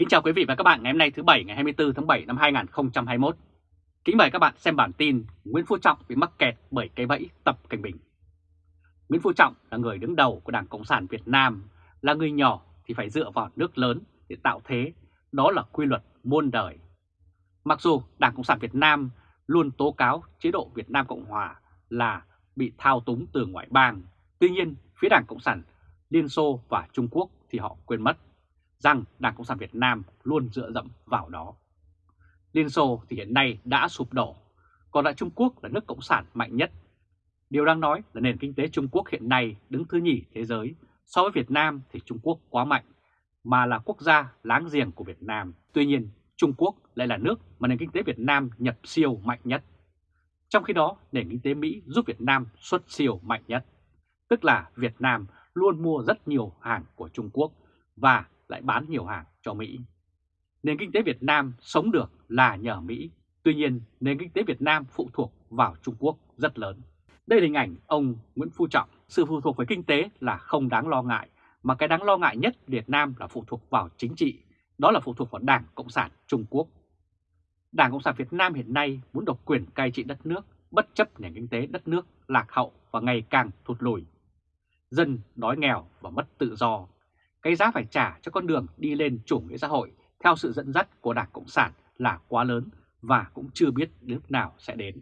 Kính chào quý vị và các bạn ngày hôm nay thứ Bảy ngày 24 tháng 7 năm 2021. Kính mời các bạn xem bản tin Nguyễn Phú Trọng bị mắc kẹt bởi cây bẫy Tập Cảnh Bình. Nguyễn Phú Trọng là người đứng đầu của Đảng Cộng sản Việt Nam, là người nhỏ thì phải dựa vào nước lớn để tạo thế, đó là quy luật muôn đời. Mặc dù Đảng Cộng sản Việt Nam luôn tố cáo chế độ Việt Nam Cộng Hòa là bị thao túng từ ngoại bang, tuy nhiên phía Đảng Cộng sản Liên Xô và Trung Quốc thì họ quên mất rằng Đảng Cộng sản Việt Nam luôn dựa dẫm vào đó. Liên Xô thì hiện nay đã sụp đổ, còn lại Trung Quốc là nước Cộng sản mạnh nhất. Điều đang nói là nền kinh tế Trung Quốc hiện nay đứng thứ nhì thế giới, so với Việt Nam thì Trung Quốc quá mạnh, mà là quốc gia láng giềng của Việt Nam. Tuy nhiên, Trung Quốc lại là nước mà nền kinh tế Việt Nam nhập siêu mạnh nhất. Trong khi đó, nền kinh tế Mỹ giúp Việt Nam xuất siêu mạnh nhất, tức là Việt Nam luôn mua rất nhiều hàng của Trung Quốc và lại bán nhiều hàng cho Mỹ. Nền kinh tế Việt Nam sống được là nhờ Mỹ, tuy nhiên nền kinh tế Việt Nam phụ thuộc vào Trung Quốc rất lớn. Đây là hình ảnh ông Nguyễn Phú Trọng, sự phụ thuộc với kinh tế là không đáng lo ngại, mà cái đáng lo ngại nhất Việt Nam là phụ thuộc vào chính trị, đó là phụ thuộc vào Đảng Cộng sản Trung Quốc. Đảng Cộng sản Việt Nam hiện nay muốn độc quyền cai trị đất nước, bất chấp nền kinh tế đất nước lạc hậu và ngày càng thụt lùi. Dân đói nghèo và mất tự do, cái giá phải trả cho con đường đi lên chủ nghĩa xã hội theo sự dẫn dắt của Đảng Cộng sản là quá lớn và cũng chưa biết lúc nào sẽ đến.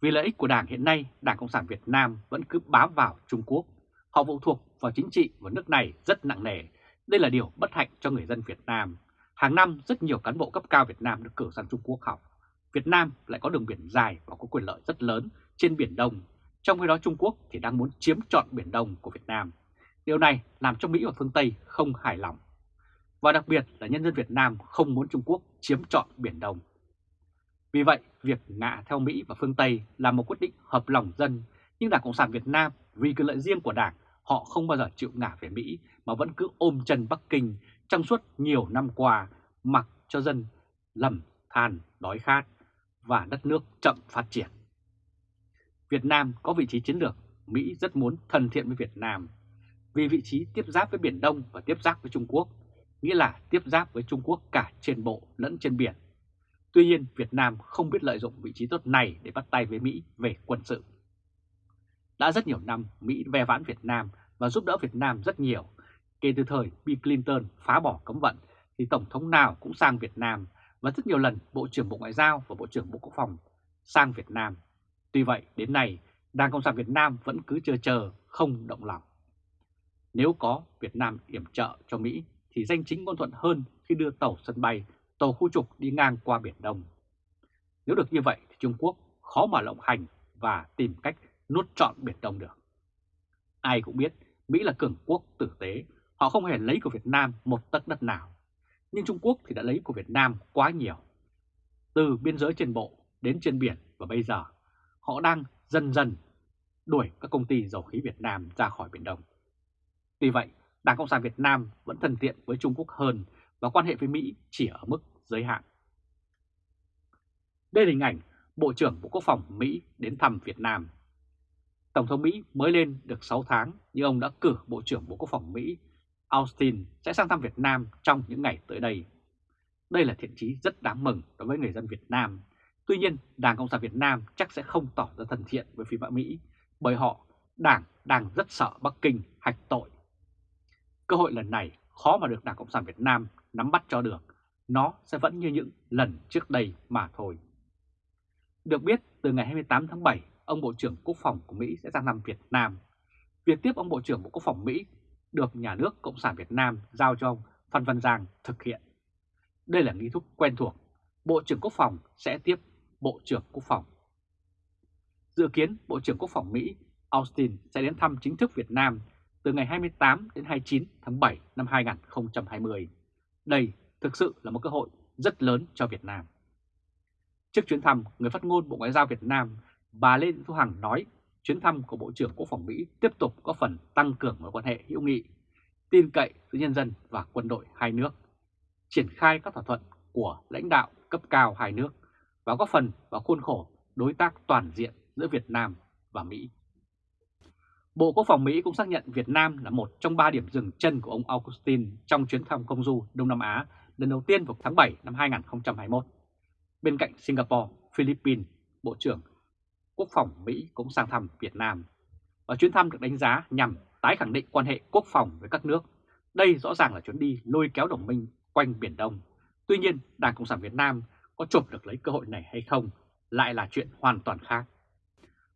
Vì lợi ích của Đảng hiện nay, Đảng Cộng sản Việt Nam vẫn cứ bám vào Trung Quốc. Họ phụ thuộc vào chính trị của nước này rất nặng nề. Đây là điều bất hạnh cho người dân Việt Nam. Hàng năm rất nhiều cán bộ cấp cao Việt Nam được cử sang Trung Quốc học. Việt Nam lại có đường biển dài và có quyền lợi rất lớn trên Biển Đông. Trong khi đó Trung Quốc thì đang muốn chiếm trọn Biển Đông của Việt Nam. Điều này làm cho Mỹ và phương Tây không hài lòng. Và đặc biệt là nhân dân Việt Nam không muốn Trung Quốc chiếm trọn Biển Đông. Vì vậy, việc ngạ theo Mỹ và phương Tây là một quyết định hợp lòng dân, nhưng Đảng Cộng sản Việt Nam vì quyền lợi riêng của Đảng, họ không bao giờ chịu ngả về Mỹ mà vẫn cứ ôm chân Bắc Kinh trong suốt nhiều năm qua mặc cho dân lầm than, đói khát và đất nước chậm phát triển. Việt Nam có vị trí chiến lược, Mỹ rất muốn thân thiện với Việt Nam vì vị trí tiếp giáp với Biển Đông và tiếp giáp với Trung Quốc, nghĩa là tiếp giáp với Trung Quốc cả trên bộ lẫn trên biển. Tuy nhiên, Việt Nam không biết lợi dụng vị trí tốt này để bắt tay với Mỹ về quân sự. Đã rất nhiều năm, Mỹ ve vãn Việt Nam và giúp đỡ Việt Nam rất nhiều. Kể từ thời Bill Clinton phá bỏ cấm vận, thì Tổng thống nào cũng sang Việt Nam và rất nhiều lần Bộ trưởng Bộ Ngoại giao và Bộ trưởng Bộ Quốc phòng sang Việt Nam. Tuy vậy, đến nay, Đảng Cộng sản Việt Nam vẫn cứ chờ chờ, không động lòng. Nếu có Việt Nam yểm trợ cho Mỹ thì danh chính ngôn thuận hơn khi đưa tàu sân bay, tàu khu trục đi ngang qua Biển Đông. Nếu được như vậy thì Trung Quốc khó mà lộng hành và tìm cách nuốt trọn Biển Đông được. Ai cũng biết Mỹ là cường quốc tử tế, họ không hề lấy của Việt Nam một tấc đất nào. Nhưng Trung Quốc thì đã lấy của Việt Nam quá nhiều. Từ biên giới trên bộ đến trên biển và bây giờ họ đang dần dần đuổi các công ty dầu khí Việt Nam ra khỏi Biển Đông. Tuy vậy, Đảng Cộng sản Việt Nam vẫn thân thiện với Trung Quốc hơn và quan hệ với Mỹ chỉ ở mức giới hạn. Đây là hình ảnh Bộ trưởng Bộ Quốc phòng Mỹ đến thăm Việt Nam. Tổng thống Mỹ mới lên được 6 tháng nhưng ông đã cử Bộ trưởng Bộ Quốc phòng Mỹ Austin sẽ sang thăm Việt Nam trong những ngày tới đây. Đây là thiện chí rất đáng mừng đối với người dân Việt Nam. Tuy nhiên, Đảng Cộng sản Việt Nam chắc sẽ không tỏ ra thân thiện với phía Mỹ bởi họ, Đảng đang rất sợ Bắc Kinh hạch tội Cơ hội lần này khó mà được Đảng Cộng sản Việt Nam nắm bắt cho được, nó sẽ vẫn như những lần trước đây mà thôi. Được biết, từ ngày 28 tháng 7, ông Bộ trưởng Quốc phòng của Mỹ sẽ sang thăm Việt Nam. Việc tiếp ông Bộ trưởng Bộ Quốc phòng Mỹ được nhà nước Cộng sản Việt Nam giao cho ông Phan Văn Giang thực hiện. Đây là nghi thức quen thuộc, Bộ trưởng Quốc phòng sẽ tiếp Bộ trưởng Quốc phòng. Dự kiến Bộ trưởng Quốc phòng Mỹ Austin sẽ đến thăm chính thức Việt Nam từ ngày 28 đến 29 tháng 7 năm 2020. Đây thực sự là một cơ hội rất lớn cho Việt Nam. Trước chuyến thăm, người phát ngôn Bộ Ngoại giao Việt Nam, bà Lê Thị Thu Hằng nói chuyến thăm của Bộ trưởng Quốc phòng Mỹ tiếp tục có phần tăng cường mối quan hệ hữu nghị, tin cậy giữa nhân dân và quân đội hai nước, triển khai các thỏa thuận của lãnh đạo cấp cao hai nước và góp phần vào khuôn khổ đối tác toàn diện giữa Việt Nam và Mỹ. Bộ Quốc phòng Mỹ cũng xác nhận Việt Nam là một trong ba điểm dừng chân của ông Augustin trong chuyến thăm công du Đông Nam Á lần đầu tiên vào tháng 7 năm 2021. Bên cạnh Singapore, Philippines, Bộ trưởng Quốc phòng Mỹ cũng sang thăm Việt Nam. Và chuyến thăm được đánh giá nhằm tái khẳng định quan hệ quốc phòng với các nước. Đây rõ ràng là chuyến đi lôi kéo đồng minh quanh Biển Đông. Tuy nhiên, Đảng Cộng sản Việt Nam có chụp được lấy cơ hội này hay không lại là chuyện hoàn toàn khác.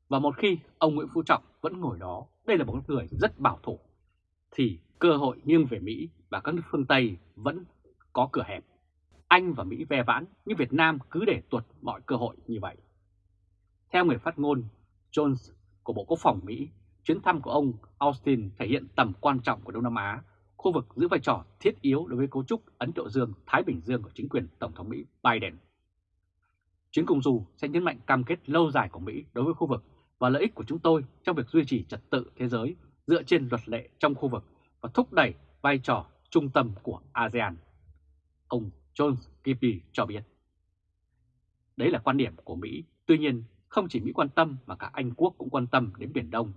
Và một khi ông Nguyễn Phú Trọng vẫn ngồi đó, đây là một người rất bảo thủ, thì cơ hội nghiêng về Mỹ và các nước phương Tây vẫn có cửa hẹp. Anh và Mỹ ve vãn, nhưng Việt Nam cứ để tuột mọi cơ hội như vậy. Theo người phát ngôn Jones của Bộ Quốc phòng Mỹ, chuyến thăm của ông Austin thể hiện tầm quan trọng của Đông Nam Á, khu vực giữ vai trò thiết yếu đối với cấu trúc Ấn Độ Dương-Thái Bình Dương của chính quyền Tổng thống Mỹ Biden. Chuyến công du sẽ nhấn mạnh cam kết lâu dài của Mỹ đối với khu vực và lợi ích của chúng tôi trong việc duy trì trật tự thế giới dựa trên luật lệ trong khu vực và thúc đẩy vai trò trung tâm của ASEAN. Ông John Kirby cho biết. Đấy là quan điểm của Mỹ, tuy nhiên không chỉ Mỹ quan tâm mà cả Anh Quốc cũng quan tâm đến Biển Đông.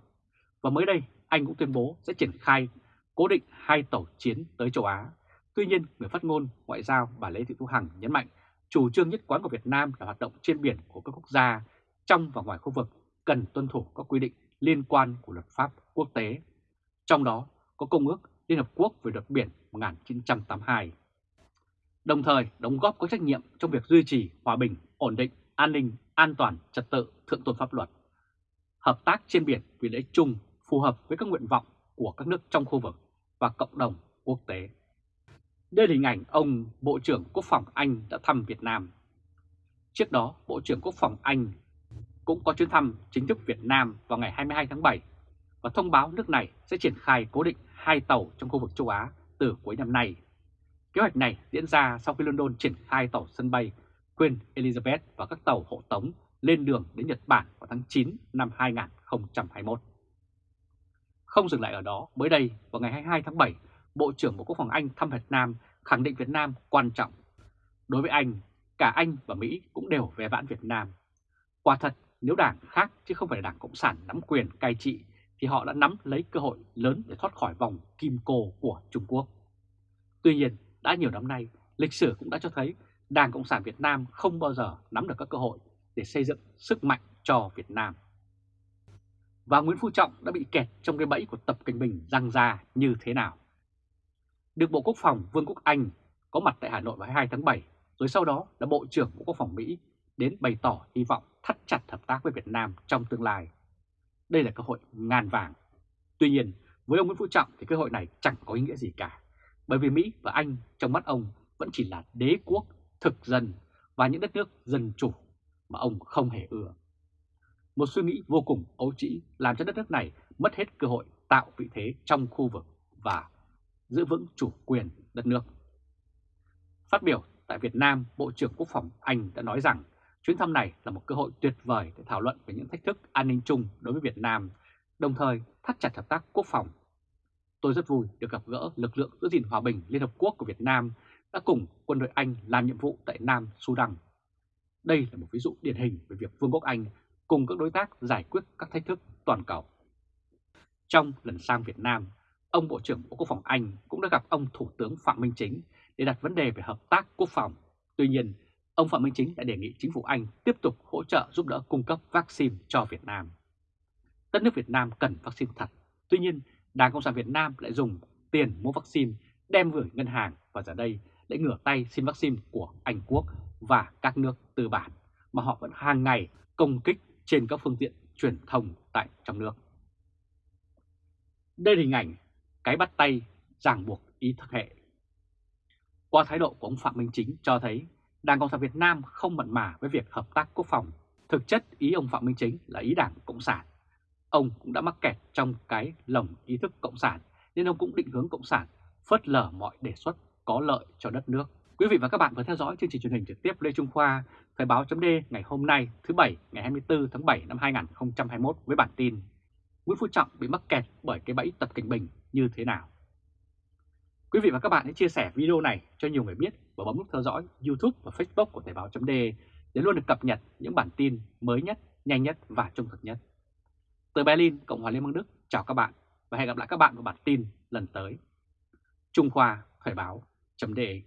Và mới đây, Anh cũng tuyên bố sẽ triển khai cố định hai tàu chiến tới châu Á. Tuy nhiên, người phát ngôn ngoại giao bà Lê Thị Thu Hằng nhấn mạnh chủ trương nhất quán của Việt Nam là hoạt động trên biển của các quốc gia trong và ngoài khu vực cần tuân thủ các quy định liên quan của luật pháp quốc tế. Trong đó có Công ước Liên Hợp Quốc về luật biển 1982. Đồng thời đóng góp có trách nhiệm trong việc duy trì hòa bình, ổn định, an ninh, an toàn, trật tự, thượng tôn pháp luật. Hợp tác trên biển vì lợi ích chung phù hợp với các nguyện vọng của các nước trong khu vực và cộng đồng quốc tế. Đây là hình ảnh ông Bộ trưởng Quốc phòng Anh đã thăm Việt Nam. Trước đó, Bộ trưởng Quốc phòng Anh cũng có chuyến thăm chính thức Việt Nam vào ngày 22 tháng 7 và thông báo nước này sẽ triển khai cố định hai tàu trong khu vực châu Á từ cuối năm nay. Kế hoạch này diễn ra sau khi London triển khai tàu sân bay Queen Elizabeth và các tàu hộ tống lên đường đến Nhật Bản vào tháng 9 năm 2021. Không dừng lại ở đó, mới đây vào ngày 22 tháng 7, Bộ trưởng Bộ Quốc phòng Anh thăm Việt Nam khẳng định Việt Nam quan trọng. Đối với Anh, cả Anh và Mỹ cũng đều về vãn Việt Nam. Quả thật, nếu đảng khác chứ không phải là đảng Cộng sản nắm quyền cai trị thì họ đã nắm lấy cơ hội lớn để thoát khỏi vòng kim cô của Trung Quốc. Tuy nhiên, đã nhiều năm nay, lịch sử cũng đã cho thấy Đảng Cộng sản Việt Nam không bao giờ nắm được các cơ hội để xây dựng sức mạnh cho Việt Nam. Và Nguyễn Phú Trọng đã bị kẹt trong cái bẫy của Tập Cảnh Bình răng ra như thế nào? Được Bộ Quốc phòng Vương quốc Anh có mặt tại Hà Nội vào 22 tháng 7, rồi sau đó là Bộ trưởng Bộ Quốc phòng Mỹ đến bày tỏ hy vọng thắt chặt hợp tác với Việt Nam trong tương lai. Đây là cơ hội ngàn vàng. Tuy nhiên, với ông Nguyễn Phú Trọng thì cơ hội này chẳng có ý nghĩa gì cả. Bởi vì Mỹ và Anh trong mắt ông vẫn chỉ là đế quốc, thực dân và những đất nước dân chủ mà ông không hề ưa. Một suy nghĩ vô cùng ấu trĩ làm cho đất nước này mất hết cơ hội tạo vị thế trong khu vực và giữ vững chủ quyền đất nước. Phát biểu tại Việt Nam, Bộ trưởng Quốc phòng Anh đã nói rằng chuyến thăm này là một cơ hội tuyệt vời để thảo luận về những thách thức an ninh chung đối với Việt Nam, đồng thời thắt chặt hợp tác quốc phòng. Tôi rất vui được gặp gỡ lực lượng giữ gìn hòa bình Liên Hợp Quốc của Việt Nam đã cùng quân đội Anh làm nhiệm vụ tại Nam Sudan. Đây là một ví dụ điển hình về việc Vương quốc Anh cùng các đối tác giải quyết các thách thức toàn cầu. Trong lần sang Việt Nam, ông Bộ trưởng Bộ Quốc phòng Anh cũng đã gặp ông Thủ tướng Phạm Minh Chính để đặt vấn đề về hợp tác quốc phòng. Tuy nhiên, ông Phạm Minh Chính đã đề nghị chính phủ Anh tiếp tục hỗ trợ giúp đỡ cung cấp vaccine cho Việt Nam. Đất nước Việt Nam cần vaccine thật, tuy nhiên Đảng Cộng sản Việt Nam lại dùng tiền mua vaccine đem gửi ngân hàng và giờ đây lại ngửa tay xin vaccine của Anh Quốc và các nước tư bản mà họ vẫn hàng ngày công kích trên các phương tiện truyền thông tại trong nước. Đây là hình ảnh cái bắt tay ràng buộc ý thức hệ. Qua thái độ của ông Phạm Minh Chính cho thấy Đảng Cộng sản Việt Nam không mặn mà với việc hợp tác quốc phòng. Thực chất ý ông Phạm Minh Chính là ý Đảng Cộng sản. Ông cũng đã mắc kẹt trong cái lồng ý thức Cộng sản nên ông cũng định hướng Cộng sản phớt lờ mọi đề xuất có lợi cho đất nước. Quý vị và các bạn vừa theo dõi chương trình truyền hình trực tiếp Lê Trung Khoa, Thời báo chấm ngày hôm nay thứ Bảy ngày 24 tháng 7 năm 2021 với bản tin Nguyễn Phú Trọng bị mắc kẹt bởi cái bẫy Tập Cảnh Bình như thế nào. Quý vị và các bạn hãy chia sẻ video này cho nhiều người biết và bấm nút theo dõi YouTube và Facebook của Thời báo .de để luôn được cập nhật những bản tin mới nhất, nhanh nhất và trung thực nhất. Từ Berlin, Cộng hòa Liên bang Đức, chào các bạn và hẹn gặp lại các bạn vào bản tin lần tới. Trung Khoa Thời báo .de